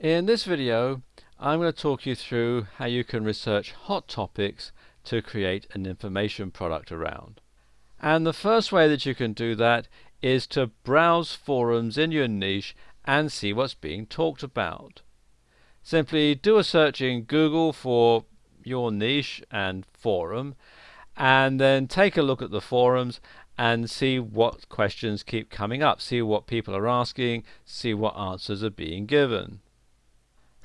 In this video I'm going to talk you through how you can research hot topics to create an information product around. And the first way that you can do that is to browse forums in your niche and see what's being talked about. Simply do a search in Google for your niche and forum and then take a look at the forums and see what questions keep coming up, see what people are asking, see what answers are being given.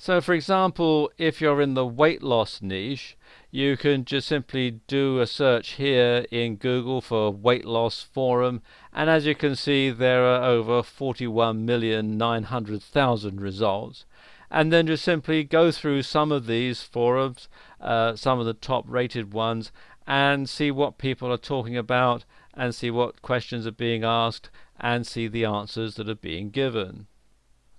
So for example, if you're in the weight loss niche, you can just simply do a search here in Google for weight loss forum and as you can see there are over 41,900,000 results and then just simply go through some of these forums, uh, some of the top rated ones and see what people are talking about and see what questions are being asked and see the answers that are being given.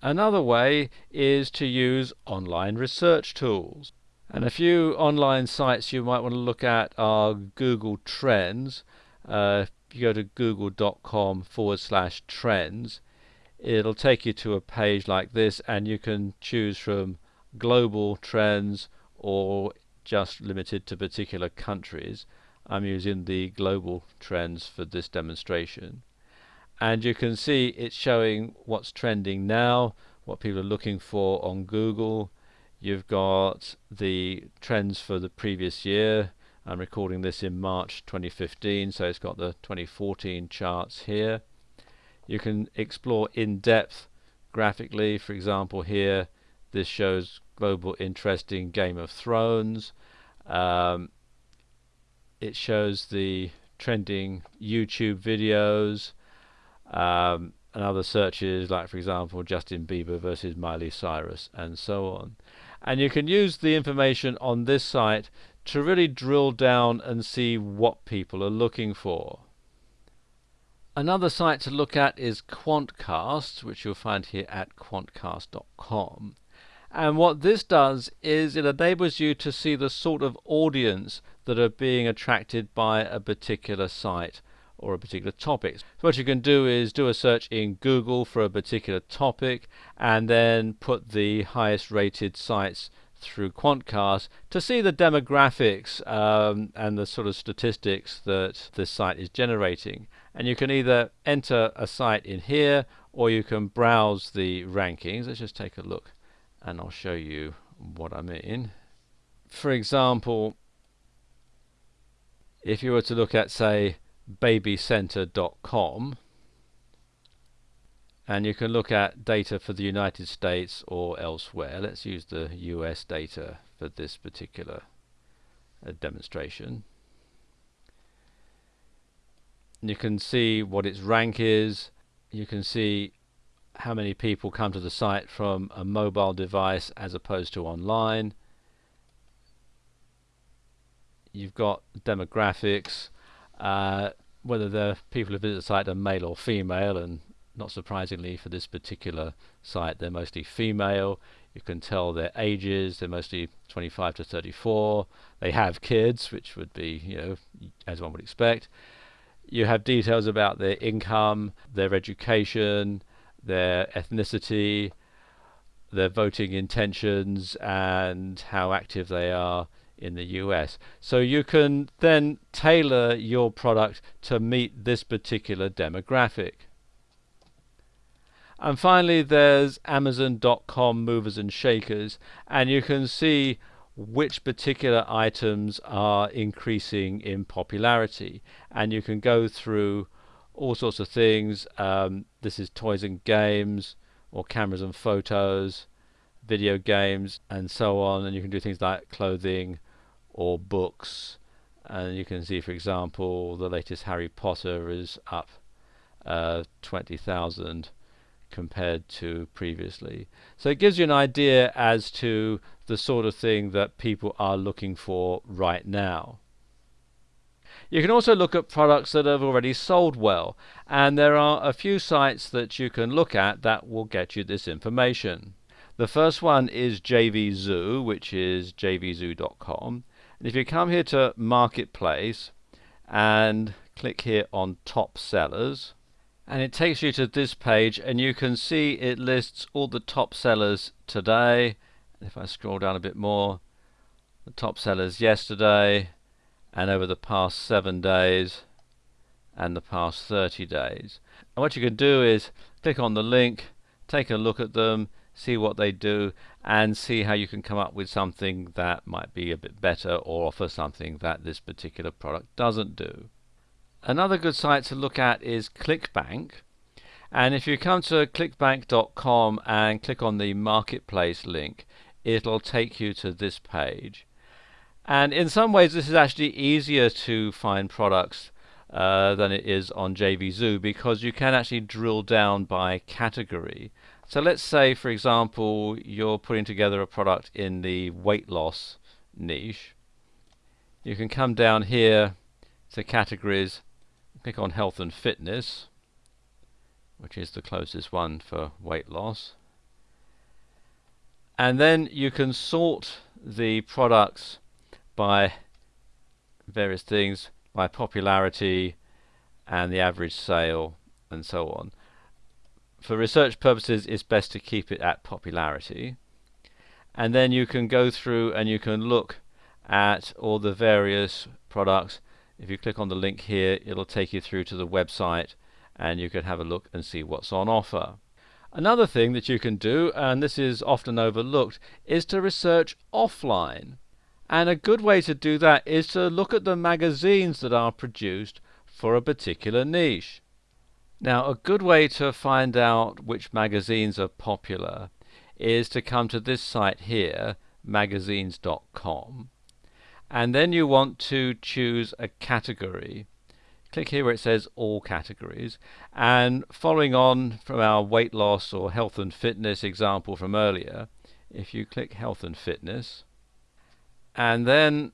Another way is to use online research tools. And a few online sites you might want to look at are Google Trends. Uh, if you go to google.com forward slash trends, it'll take you to a page like this and you can choose from global trends or just limited to particular countries. I'm using the global trends for this demonstration. And you can see it's showing what's trending now, what people are looking for on Google. You've got the trends for the previous year. I'm recording this in March 2015, so it's got the 2014 charts here. You can explore in depth graphically, for example here this shows global interest in Game of Thrones. Um, it shows the trending YouTube videos um, and other searches like for example Justin Bieber versus Miley Cyrus and so on. And you can use the information on this site to really drill down and see what people are looking for. Another site to look at is Quantcast which you'll find here at quantcast.com and what this does is it enables you to see the sort of audience that are being attracted by a particular site or a particular topic. So what you can do is do a search in Google for a particular topic and then put the highest rated sites through Quantcast to see the demographics um, and the sort of statistics that this site is generating. And you can either enter a site in here or you can browse the rankings. Let's just take a look and I'll show you what I mean. For example, if you were to look at say babycenter.com and you can look at data for the United States or elsewhere. Let's use the US data for this particular uh, demonstration. You can see what its rank is. You can see how many people come to the site from a mobile device as opposed to online. You've got demographics, uh, whether the people who visit the site are male or female, and not surprisingly for this particular site they're mostly female. You can tell their ages, they're mostly 25 to 34. They have kids, which would be, you know, as one would expect. You have details about their income, their education, their ethnicity, their voting intentions, and how active they are in the US. So you can then tailor your product to meet this particular demographic. And finally there's Amazon.com movers and shakers and you can see which particular items are increasing in popularity and you can go through all sorts of things. Um, this is toys and games, or cameras and photos, video games, and so on. And you can do things like clothing or books. And you can see, for example, the latest Harry Potter is up uh, 20,000 compared to previously. So it gives you an idea as to the sort of thing that people are looking for right now. You can also look at products that have already sold well, and there are a few sites that you can look at that will get you this information. The first one is JVZoo, which is jvzoo.com. And if you come here to Marketplace and click here on Top Sellers, and it takes you to this page and you can see it lists all the top sellers today. If I scroll down a bit more the top sellers yesterday and over the past seven days and the past 30 days. And what you can do is click on the link take a look at them see what they do and see how you can come up with something that might be a bit better or offer something that this particular product doesn't do Another good site to look at is ClickBank. And if you come to clickbank.com and click on the marketplace link, it'll take you to this page. And in some ways, this is actually easier to find products uh, than it is on JVZoo because you can actually drill down by category. So let's say, for example, you're putting together a product in the weight loss niche. You can come down here to categories click on health and fitness which is the closest one for weight loss and then you can sort the products by various things by popularity and the average sale and so on. For research purposes it's best to keep it at popularity and then you can go through and you can look at all the various products if you click on the link here it'll take you through to the website and you can have a look and see what's on offer. Another thing that you can do, and this is often overlooked, is to research offline. And a good way to do that is to look at the magazines that are produced for a particular niche. Now a good way to find out which magazines are popular is to come to this site here, magazines.com and then you want to choose a category. Click here where it says all categories. And following on from our weight loss or health and fitness example from earlier if you click health and fitness and then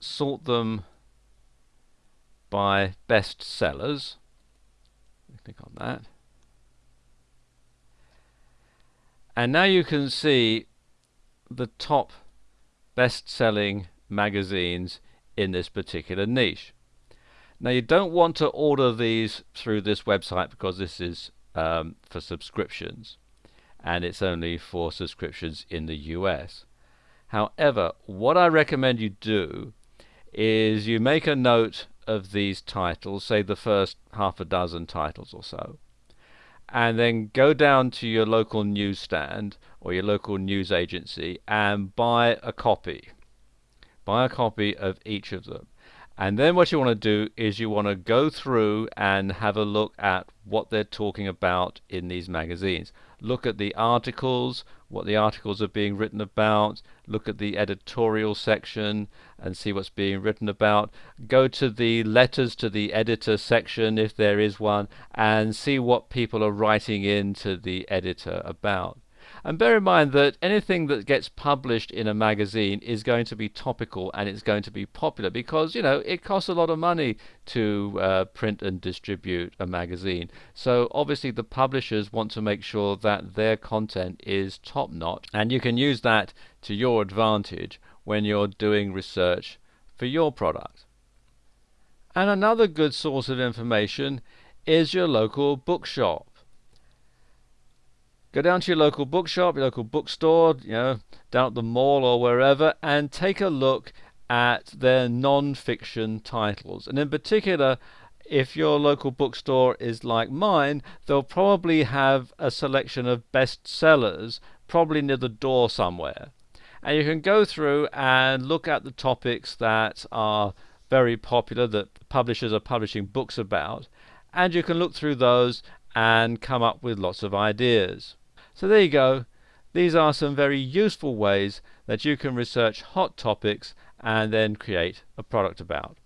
sort them by best sellers click on that and now you can see the top best selling magazines in this particular niche. Now you don't want to order these through this website because this is um, for subscriptions and it's only for subscriptions in the US. However, what I recommend you do is you make a note of these titles, say the first half a dozen titles or so, and then go down to your local newsstand or your local news agency and buy a copy buy a copy of each of them. And then what you want to do is you want to go through and have a look at what they're talking about in these magazines. Look at the articles, what the articles are being written about, look at the editorial section and see what's being written about. Go to the letters to the editor section if there is one and see what people are writing into the editor about. And bear in mind that anything that gets published in a magazine is going to be topical and it's going to be popular because, you know, it costs a lot of money to uh, print and distribute a magazine. So obviously the publishers want to make sure that their content is top notch and you can use that to your advantage when you're doing research for your product. And another good source of information is your local bookshop. Go down to your local bookshop, your local bookstore, you know, down at the mall or wherever, and take a look at their non-fiction titles. And in particular, if your local bookstore is like mine, they'll probably have a selection of bestsellers, probably near the door somewhere. And you can go through and look at the topics that are very popular, that publishers are publishing books about, and you can look through those and come up with lots of ideas. So there you go. These are some very useful ways that you can research hot topics and then create a product about.